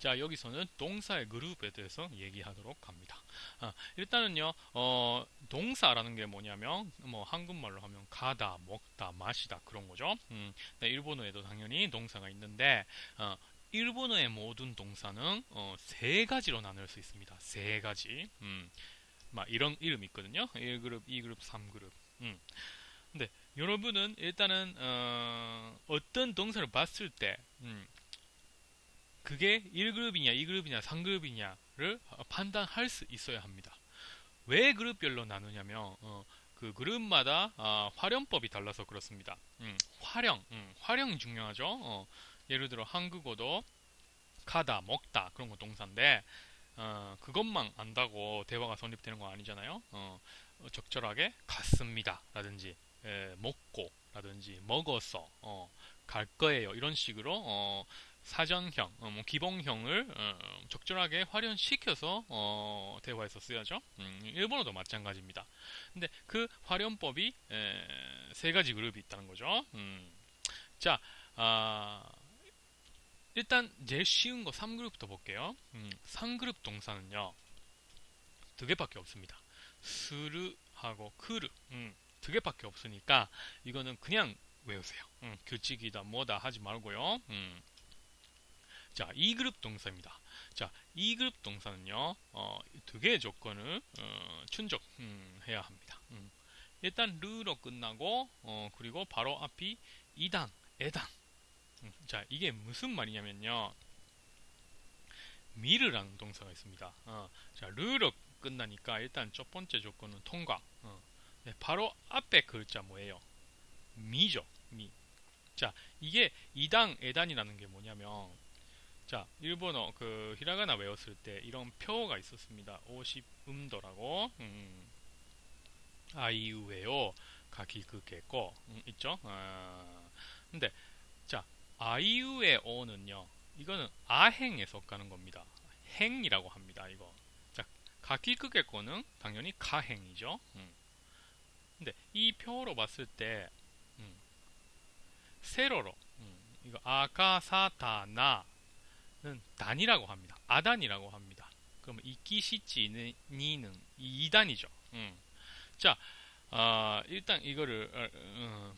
자 여기서는 동사의 그룹에 대해서 얘기하도록 합니다. 아, 일단은요 어, 동사라는 게 뭐냐면 뭐 한국말로 하면 가다, 먹다, 마시다 그런 거죠. 음, 네, 일본어에도 당연히 동사가 있는데 어, 일본어의 모든 동사는 어, 세 가지로 나눌 수 있습니다. 세 가지. 음, 막 이런 이름 있거든요. 1그룹, 2그룹, 3그룹. 음. 근데 여러분은 일단은 어, 떤 동사를 봤을 때 음, 그게 1그룹이냐, 2그룹이냐, 3그룹이냐를 판단할 수 있어야 합니다. 왜 그룹별로 나누냐면 어, 그 그룹마다 어, 활용법이 달라서 그렇습니다. 음, 활용, 음, 활용이 중요하죠. 어, 예를 들어 한국어도 가다, 먹다 그런 거 동사인데 어, 그것만 안다고 대화가 성립되는 거 아니잖아요. 어, 적절하게 갔습니다 라든지 에, 먹고 라든지 먹어서 어, 갈 거예요 이런 식으로 어, 사전형, 어, 뭐 기본형을 어, 적절하게 활용시켜서 어, 대화에서 쓰여죠. 음, 일본어도 마찬가지입니다. 근데 그 활용법이 에, 세 가지 그룹이 있다는 거죠. 음, 자, 아, 일단 제일 쉬운 거 3그룹부터 볼게요. 음, 3그룹 동사는요. 두 개밖에 없습니다. 스르하고 크르 음, 두 개밖에 없으니까 이거는 그냥 외우세요. 음, 규칙이다 뭐다 하지 말고요. 음. 자, 2그룹 동사입니다. 자, 2그룹 동사는요, 어, 두 개의 조건을 어, 충족해야 음, 합니다. 음. 일단 르로 끝나고 어, 그리고 바로 앞이 이당, 애당. 음, 자, 이게 무슨 말이냐면요. 미르라는 동사가 있습니다. 어, 자, 르로 끝나니까 일단 첫 번째 조건은 통과. 어. 네, 바로 앞에 글자 뭐예요? 미죠. 미. 자, 이게 이당 애단이라는 게 뭐냐면 자, 일본어 그 히라가나 외웠을 때 이런 표가 있었습니다. 50음도라고. 음. 아이우에요. 가기그게고 음, 있죠? 아, 근데 자, 아이우의 어는요. 이거는 아행에 속하는 겁니다. 행이라고 합니다. 이거. 자, 가기그게고는 당연히 가행이죠. 음. 근데 이 표로 봤을 때 음, 세로로 음, 이거 아가사타나 는 단이라고 합니다. 아단이라고 합니다. 그러면 이끼시치는 니는 이단이죠. 음. 자, 어, 일단 이거를 어, 어,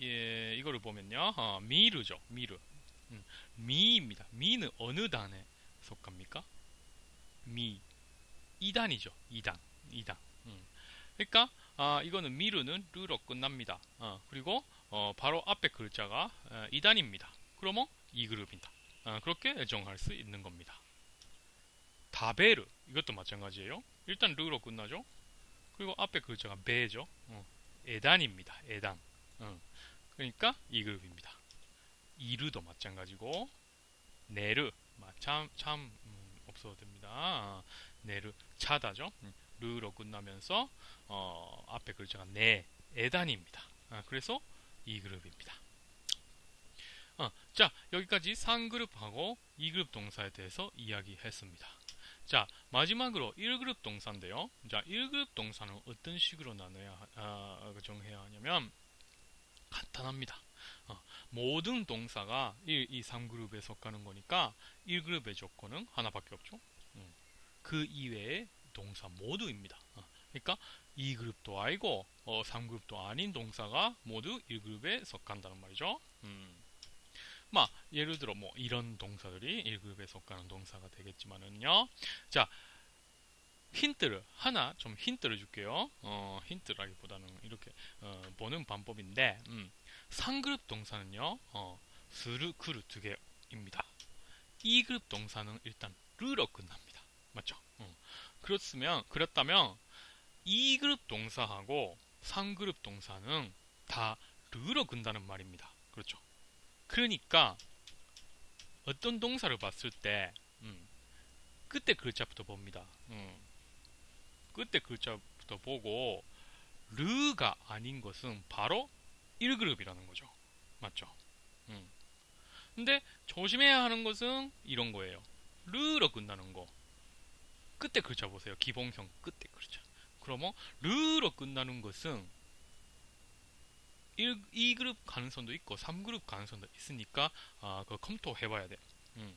예, 이거를 보면요, 어, 미르죠, 미르. 음, 미입니다. 미는 어느 단에 속합니까? 미, 이단이죠, 이단, 이단. 음. 그러니까 아, 이거는 미르는 르로 끝납니다. 어, 그리고 어, 바로 앞에 글자가 어, 이단입니다. 그러면 이 그룹이다. 아, 그렇게 애정할 수 있는 겁니다. 다베르 이것도 마찬가지예요. 일단 르로 끝나죠. 그리고 앞에 글자가 베죠. 어, 에단입니다. 에단. 어, 그러니까 이 그룹입니다. 이르도 마찬가지고 네르 참, 참 음, 없어도 됩니다. 네르 차다죠. 음, 르로 끝나면서 어, 앞에 글자가 네 에단입니다. 아, 그래서 이 그룹입니다. 어, 자 여기까지 3그룹하고 2그룹 동사에 대해서 이야기했습니다. 자 마지막으로 1그룹 동사인데요. 자 1그룹 동사는 어떤 식으로 나눠야 아, 정해야 하냐면 간단합니다. 어, 모든 동사가 1, 2, 3그룹에 속하는 거니까 1그룹의 조건은 하나밖에 없죠. 음, 그 이외의 동사 모두입니다. 어, 그러니까 2그룹도 아니고 어, 3그룹도 아닌 동사가 모두 1그룹에 속한다는 말이죠. 음. 막 예를 들어 뭐 이런 동사들이 1급에 속하는 동사가 되겠지만은요. 자, 힌트를 하나 좀 힌트를 줄게요. 어, 힌트라기보다는 이렇게 어, 보는 방법인데 음, 상그룹 동사는요. 어, 스르, 크르 두 개입니다. 2그룹 동사는 일단 르로 끝납니다. 맞죠? 어. 그렇으면 그렇다면 2그룹 동사하고 3그룹 동사는 다 르로 끝다는 말입니다. 그렇죠? 그러니까 어떤 동사를 봤을 때 음, 그때 글자부터 봅니다. 음, 그때 글자부터 보고 르가 아닌 것은 바로 1그룹이라는 거죠. 맞죠? 음. 근데 조심해야 하는 것은 이런 거예요. 르로 끝나는 거. 그때 글자 보세요. 기본형 끝에 글자. 그러면 르로 끝나는 것은 1, 2그룹 가능성도 있고 3그룹 가능성도 있으니까 아, 그 검토해봐야 돼. 음.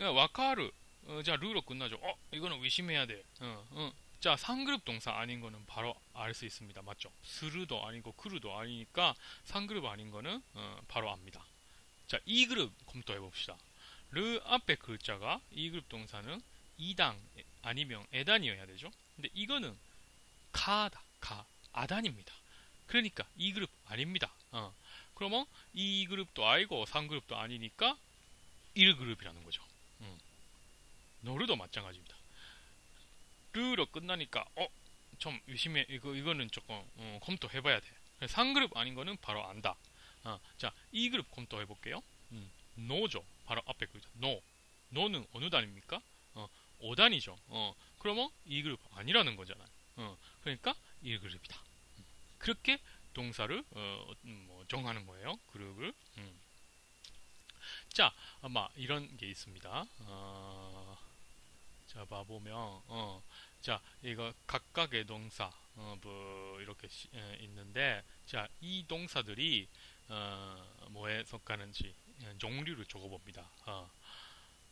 야, 와카르. 어, 자, 르로 끝나죠. 어, 이거는 의심해야 돼. 어, 어. 자, 3그룹 동사 아닌 거는 바로 알 수 있습니다. 맞죠? 스르도 아니고 크루도 아니니까 3그룹 아닌 거는 어, 바로 압니다. 자, 2그룹 검토해 봅시다. 르 앞에 글자가 2그룹 동사는 2당 아니면 에단이어야 되죠. 근데 이거는 카다, 카, 아단입니다. 그러니까 2그룹 아닙니다. 어. 그러면 2그룹도 아니고 3그룹도 아니니까 1그룹이라는 거죠. 음. 노르도 마찬가지입니다. 르로 끝나니까 어, 좀 의심해 이거 이거는 조금 어, 검토해봐야 돼. 3그룹 아닌 거는 바로 안다. 어, 자, 2그룹 검토해 볼게요. 음, 노죠. 바로 앞에 그죠. 노. 노는 어느 단입니까? 어, 5단이죠. 어, 그러면 2그룹 아니라는 거잖아요. 어, 그러니까 1그룹이다. 음, 그렇게 동사를 어, 음, 뭐 정하는 거예요. 그룹을. 음. 자, 아마 이런 게 있습니다. 어, 자, 봐보면, 어, 자, 이거 각각의 동사, 어, 뭐, 이렇게 시, 에, 있는데, 자, 이 동사들이, 어, 뭐에 속하는지, 종류를 적어봅니다. 어.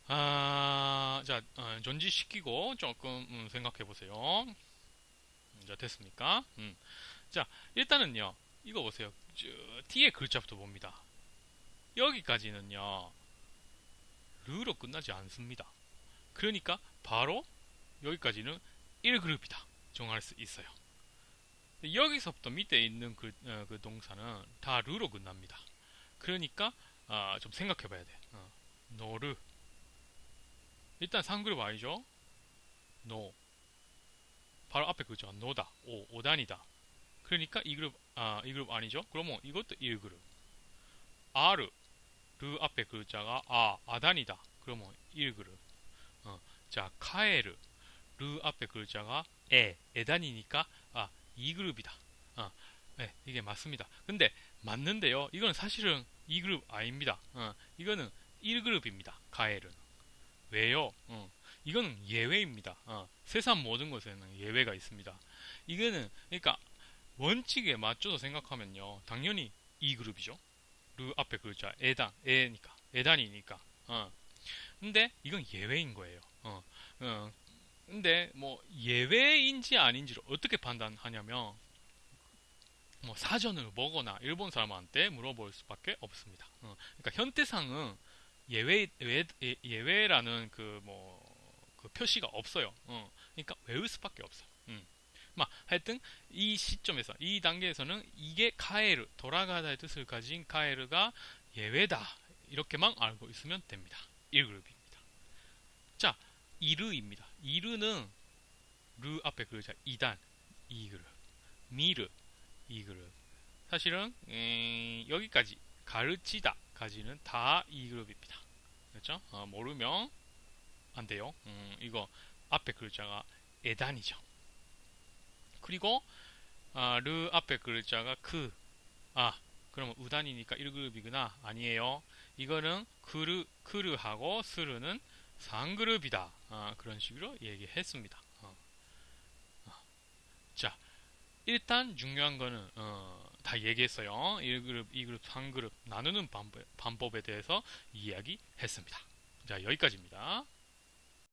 아, 자, 어, 전지시키고 조금 음, 생각해 보세요. 자, 됐습니까? 음. 자, 일단은요, 이거 보세요. 저, 뒤에 글자부터 봅니다. 여기까지는요, 르로 끝나지 않습니다. 그러니까 바로 여기까지는 1그룹이다. 정할 수 있어요. 여기서부터 밑에 있는 그, 어, 그 동사는 다 る로 끝납니다. 그러니까 아, 좀 생각해 봐야 돼. 어. 乗る. 일단 3그룹 아니죠? の. 바로 앞에 그죠. の다. お, お단이다. 그러니까 이 그룹, 아, 이 그룹 아니죠? 그러면 이것도 1그룹. ある. る 앞에 글자가 あ, あ단이다. 그러면 1그룹. 어, 자, 帰る. 르 앞에 글자가 에, 에단이니까 아, 2그룹이다. 어, 네, 이게 맞습니다. 근데 맞는데요. 이건 사실은 2그룹 아닙니다. 어, 이거는 1그룹입니다. 가엘은. 왜요? 어, 이거는 예외입니다. 어, 세상 모든 것에는 예외가 있습니다. 이거는 그러니까 원칙에 맞춰서 생각하면요. 당연히 2그룹이죠. 르 앞에 글자 에단 에니까 에단이니까. 어. 근데 이건 예외인 거예요. 어. 어. 근데 뭐 예외인지 아닌지를 어떻게 판단하냐면 뭐 사전을 보거나 일본 사람한테 물어볼 수밖에 없습니다. 어, 그러니까 현대상은 예외 예외 라는 그 뭐 그 표시가 없어요. 어, 그러니까 외울 수밖에 없어요. 음. 막 하여튼 이 시점에서 이 단계에서는 이게 카에르 돌아가다의 뜻을 가진 카에르가 예외다 이렇게만 알고 있으면 됩니다. 1그룹입니다. 자, 이르입니다. 이르는 르 앞에 글자 2단 2그룹 미르 이 그룹. 사실은 음, 여기까지 가르치다까지는 다이 그룹입니다. 그렇죠? 어, 모르면 안 돼요. 음, 이거 앞에 글자가 에단이죠. 그리고 아, 르 앞에 글자가 그. 아, 그러면 우단이니까 1그룹이구나. 아니에요. 이거는 크르, 크르하고 스르는 3그룹이다. 아, 그런 식으로 얘기했습니다. 어. 어. 자, 일단 중요한 거는 어, 다 얘기했어요. 1그룹, 2그룹, 3그룹 나누는 방법, 방법에 대해서 이야기했습니다. 자, 여기까지입니다.